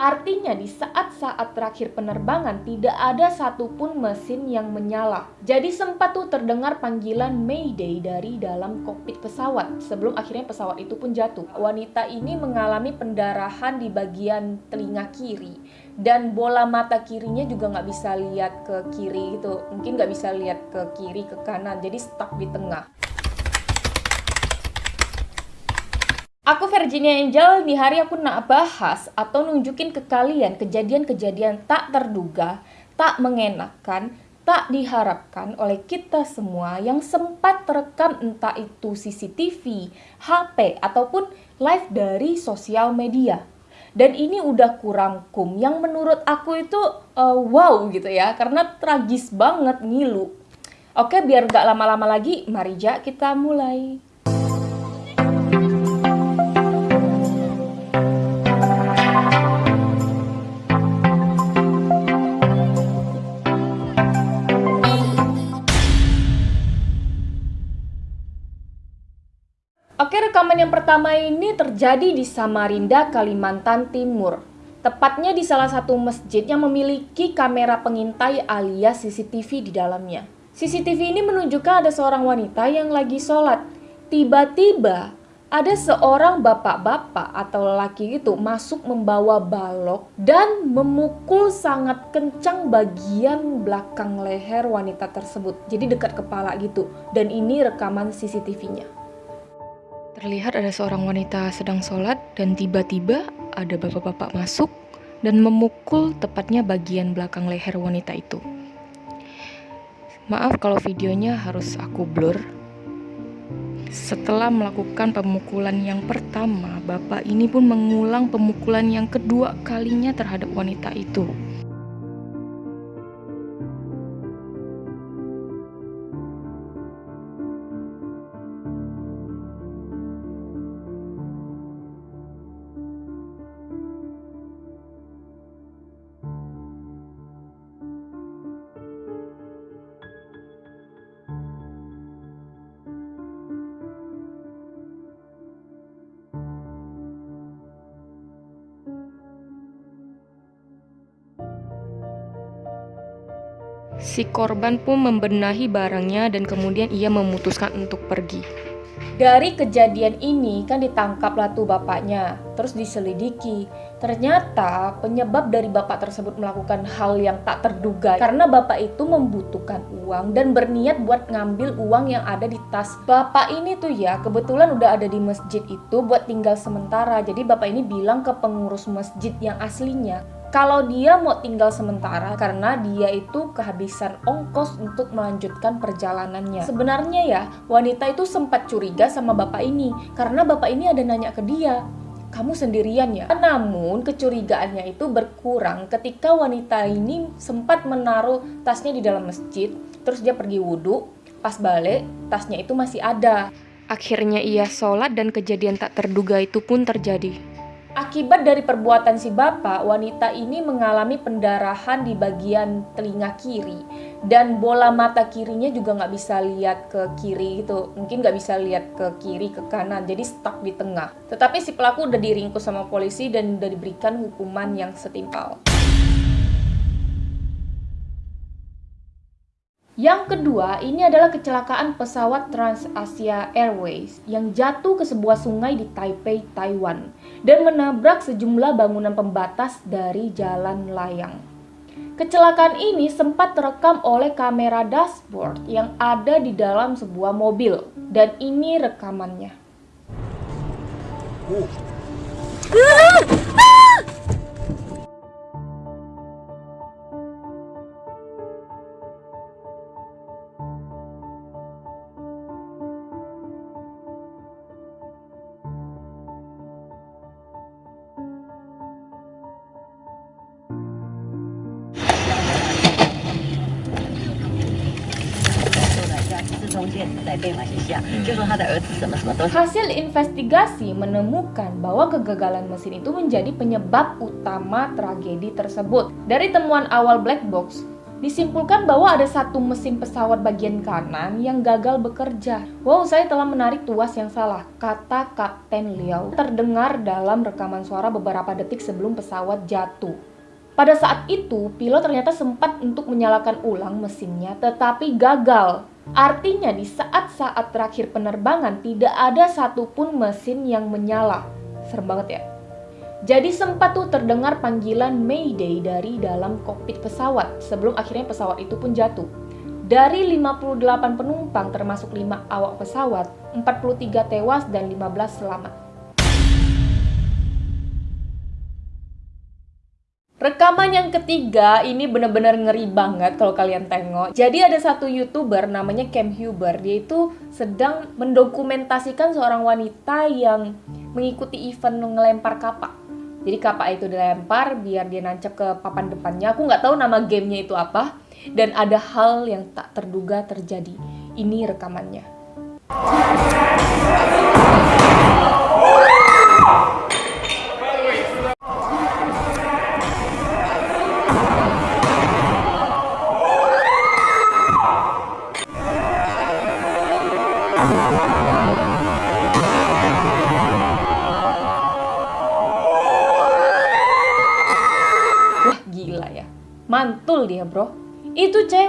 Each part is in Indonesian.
Artinya di saat-saat terakhir penerbangan tidak ada satupun mesin yang menyala. Jadi sempat tuh terdengar panggilan Mayday dari dalam kokpit pesawat sebelum akhirnya pesawat itu pun jatuh. Wanita ini mengalami pendarahan di bagian telinga kiri dan bola mata kirinya juga nggak bisa lihat ke kiri itu. Mungkin nggak bisa lihat ke kiri ke kanan jadi stuck di tengah. Aku Virginia Angel, di hari aku nak bahas atau nunjukin ke kalian kejadian-kejadian tak terduga, tak mengenakan, tak diharapkan oleh kita semua yang sempat terekam entah itu CCTV, HP, ataupun live dari sosial media. Dan ini udah kurang kum yang menurut aku itu uh, wow gitu ya, karena tragis banget ngilu. Oke, biar gak lama-lama lagi, mari ja kita mulai. Oke, rekaman yang pertama ini terjadi di Samarinda, Kalimantan Timur. Tepatnya di salah satu masjid yang memiliki kamera pengintai alias CCTV di dalamnya. CCTV ini menunjukkan ada seorang wanita yang lagi sholat. Tiba-tiba ada seorang bapak-bapak atau lelaki itu masuk membawa balok dan memukul sangat kencang bagian belakang leher wanita tersebut. Jadi dekat kepala gitu. Dan ini rekaman CCTV-nya. Terlihat ada seorang wanita sedang sholat dan tiba-tiba ada bapak-bapak masuk dan memukul tepatnya bagian belakang leher wanita itu. Maaf kalau videonya harus aku blur. Setelah melakukan pemukulan yang pertama, bapak ini pun mengulang pemukulan yang kedua kalinya terhadap wanita itu. Si korban pun membenahi barangnya dan kemudian ia memutuskan untuk pergi. Dari kejadian ini kan ditangkaplah tuh bapaknya, terus diselidiki. Ternyata penyebab dari bapak tersebut melakukan hal yang tak terduga karena bapak itu membutuhkan uang dan berniat buat ngambil uang yang ada di tas. Bapak ini tuh ya kebetulan udah ada di masjid itu buat tinggal sementara. Jadi bapak ini bilang ke pengurus masjid yang aslinya, kalau dia mau tinggal sementara karena dia itu kehabisan ongkos untuk melanjutkan perjalanannya. Sebenarnya ya, wanita itu sempat curiga sama bapak ini karena bapak ini ada nanya ke dia, kamu sendirian ya? Namun kecurigaannya itu berkurang ketika wanita ini sempat menaruh tasnya di dalam masjid, terus dia pergi wudhu, pas balik tasnya itu masih ada. Akhirnya ia sholat dan kejadian tak terduga itu pun terjadi. Akibat dari perbuatan si bapak, wanita ini mengalami pendarahan di bagian telinga kiri dan bola mata kirinya juga nggak bisa lihat ke kiri itu, mungkin nggak bisa lihat ke kiri ke kanan, jadi stuck di tengah. Tetapi si pelaku udah diringkus sama polisi dan udah diberikan hukuman yang setimpal. Yang kedua, ini adalah kecelakaan pesawat TransAsia Airways yang jatuh ke sebuah sungai di Taipei, Taiwan dan menabrak sejumlah bangunan pembatas dari jalan layang. Kecelakaan ini sempat terekam oleh kamera dashboard yang ada di dalam sebuah mobil dan ini rekamannya. Uh. Hasil investigasi menemukan bahwa kegagalan mesin itu menjadi penyebab utama tragedi tersebut. Dari temuan awal black box, Disimpulkan bahwa ada satu mesin pesawat bagian kanan yang gagal bekerja. Wow, saya telah menarik tuas yang salah, kata Kapten Liao terdengar dalam rekaman suara beberapa detik sebelum pesawat jatuh. Pada saat itu, pilot ternyata sempat untuk menyalakan ulang mesinnya, tetapi gagal. Artinya di saat-saat terakhir penerbangan tidak ada satupun mesin yang menyala. Serem banget ya. Jadi sempat tuh terdengar panggilan Mayday dari dalam kokpit pesawat sebelum akhirnya pesawat itu pun jatuh. Dari 58 penumpang termasuk 5 awak pesawat, 43 tewas dan 15 selamat. Rekaman yang ketiga ini bener-bener ngeri banget kalau kalian tengok. Jadi ada satu youtuber namanya Cam Huber, dia itu sedang mendokumentasikan seorang wanita yang mengikuti event ngelempar kapak. Jadi kapak itu dilempar biar dia nancap ke papan depannya. Aku nggak tahu nama gamenya itu apa. Dan ada hal yang tak terduga terjadi. Ini rekamannya.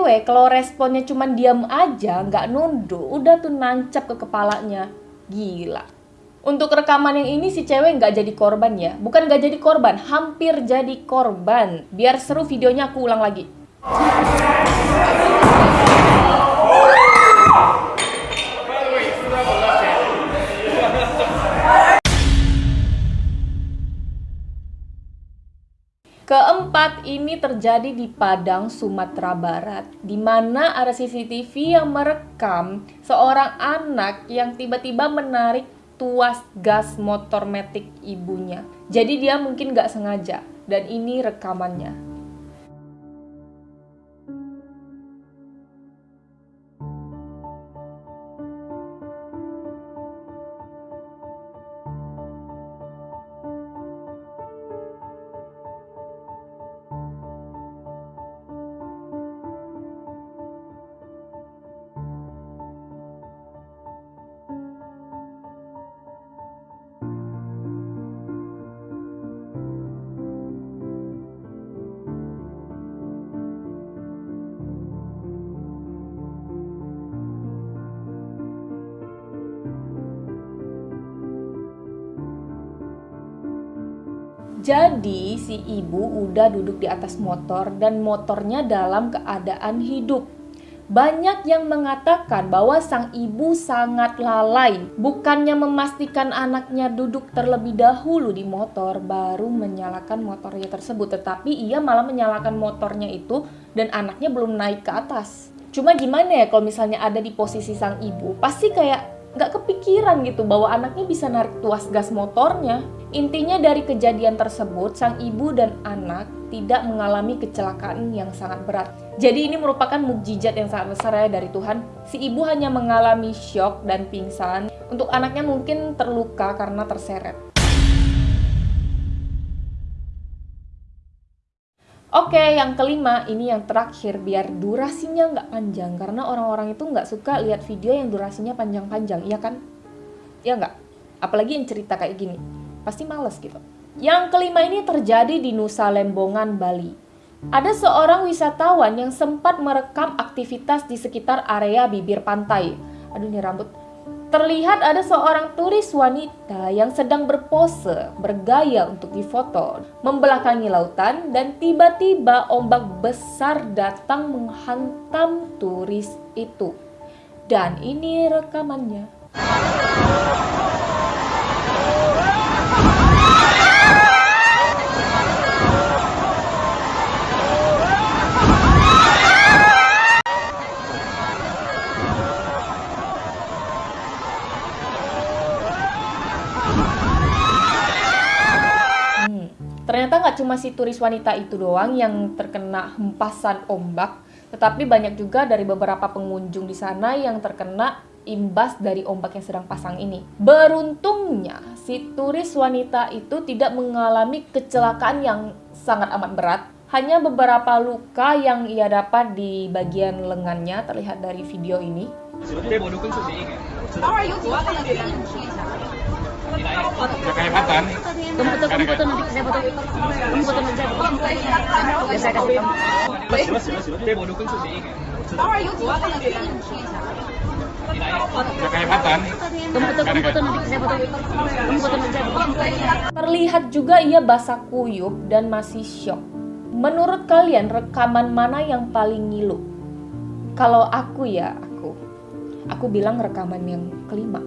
Cewek kalau responnya cuma diam aja nggak nunduk udah tuh nancap ke kepalanya. Gila. Untuk rekaman yang ini si cewek nggak jadi korban ya? Bukan nggak jadi korban hampir jadi korban. Biar seru videonya aku ulang lagi Keempat, ini terjadi di Padang, Sumatera Barat, di mana ada CCTV yang merekam seorang anak yang tiba-tiba menarik tuas gas motor metik ibunya. Jadi dia mungkin gak sengaja, dan ini rekamannya. Jadi si ibu udah duduk di atas motor dan motornya dalam keadaan hidup. Banyak yang mengatakan bahwa sang ibu sangat lalai, bukannya memastikan anaknya duduk terlebih dahulu di motor baru menyalakan motornya tersebut, tetapi ia malah menyalakan motornya itu dan anaknya belum naik ke atas. Cuma gimana ya kalau misalnya ada di posisi sang ibu, pasti kayak nggak kepikiran gitu bahwa anaknya bisa narik tuas gas motornya. Intinya dari kejadian tersebut, sang ibu dan anak tidak mengalami kecelakaan yang sangat berat. Jadi ini merupakan mukjizat yang sangat besar ya dari Tuhan. Si ibu hanya mengalami shock dan pingsan. Untuk anaknya mungkin terluka karena terseret. Oke, yang kelima ini yang terakhir biar durasinya nggak panjang karena orang-orang itu nggak suka lihat video yang durasinya panjang-panjang, iya kan? Ya nggak? Apalagi yang cerita kayak gini, pasti males gitu. Yang kelima ini terjadi di Nusa Lembongan, Bali. Ada seorang wisatawan yang sempat merekam aktivitas di sekitar area bibir pantai. Aduh, ini rambut Terlihat ada seorang turis wanita yang sedang berpose, bergaya untuk difoto, membelakangi lautan dan tiba-tiba ombak besar datang menghantam turis itu. Dan ini rekamannya. Ternyata nggak cuma si turis wanita itu doang yang terkena hempasan ombak, tetapi banyak juga dari beberapa pengunjung di sana yang terkena imbas dari ombak yang sedang pasang ini. Beruntungnya, si turis wanita itu tidak mengalami kecelakaan yang sangat amat berat, Hanya beberapa luka yang ia dapat di bagian lengannya terlihat dari video ini. Kehebatan. Kamu foto, kamu foto nanti saya foto. Kamu foto nanti saya foto. Ya saya kasih kamu. Kehebatan. Kamu foto, kamu foto nanti saya foto. Kamu foto nanti saya foto. Terlihat juga ia basah kuyup dan masih syok. Menurut kalian rekaman mana yang paling ngilu? Kalau aku ya, aku. Aku bilang rekaman yang kelima.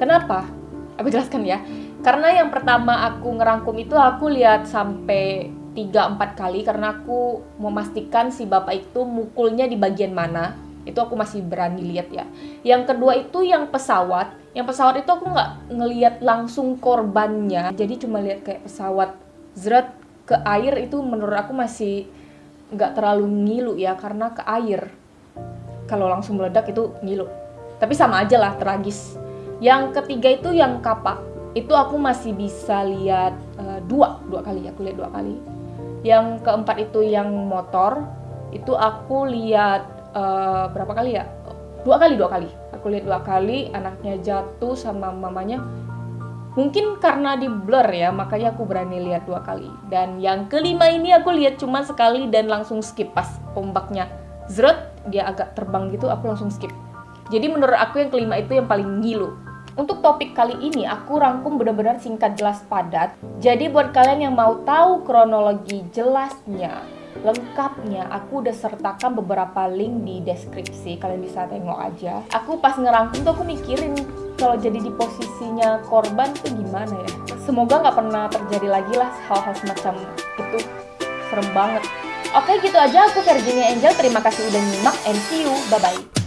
Kenapa? Aku jelaskan ya. Karena yang pertama aku ngerangkum itu aku lihat sampai 3-4 kali karena aku memastikan si bapak itu mukulnya di bagian mana. Itu aku masih berani lihat ya. Yang kedua itu yang pesawat. Yang pesawat itu aku nggak ngelihat langsung korbannya. Jadi cuma lihat kayak pesawat zret ke air itu menurut aku masih nggak terlalu ngilu ya karena ke air. Kalau langsung meledak itu ngilu. Tapi sama aja lah tragis yang ketiga itu yang kapak. Itu aku masih bisa lihat uh, dua dua kali aku lihat dua kali. Yang keempat itu yang motor itu aku lihat uh, berapa kali ya? Dua kali dua kali. Aku lihat dua kali anaknya jatuh sama mamanya. Mungkin karena di blur ya makanya aku berani lihat dua kali. Dan yang kelima ini aku lihat cuma sekali dan langsung skip pas ombaknya. Zret dia agak terbang gitu aku langsung skip. Jadi menurut aku yang kelima itu yang paling ngilu untuk topik kali ini aku rangkum benar-benar singkat jelas padat. Jadi buat kalian yang mau tahu kronologi jelasnya, lengkapnya, aku udah sertakan beberapa link di deskripsi. Kalian bisa tengok aja. Aku pas ngerangkum tuh aku mikirin kalau jadi di posisinya korban tuh gimana ya. Semoga nggak pernah terjadi lagi lah hal-hal semacam itu. Serem banget. Oke gitu aja aku Virginia Angel. Terima kasih udah nyimak and see you. Bye-bye.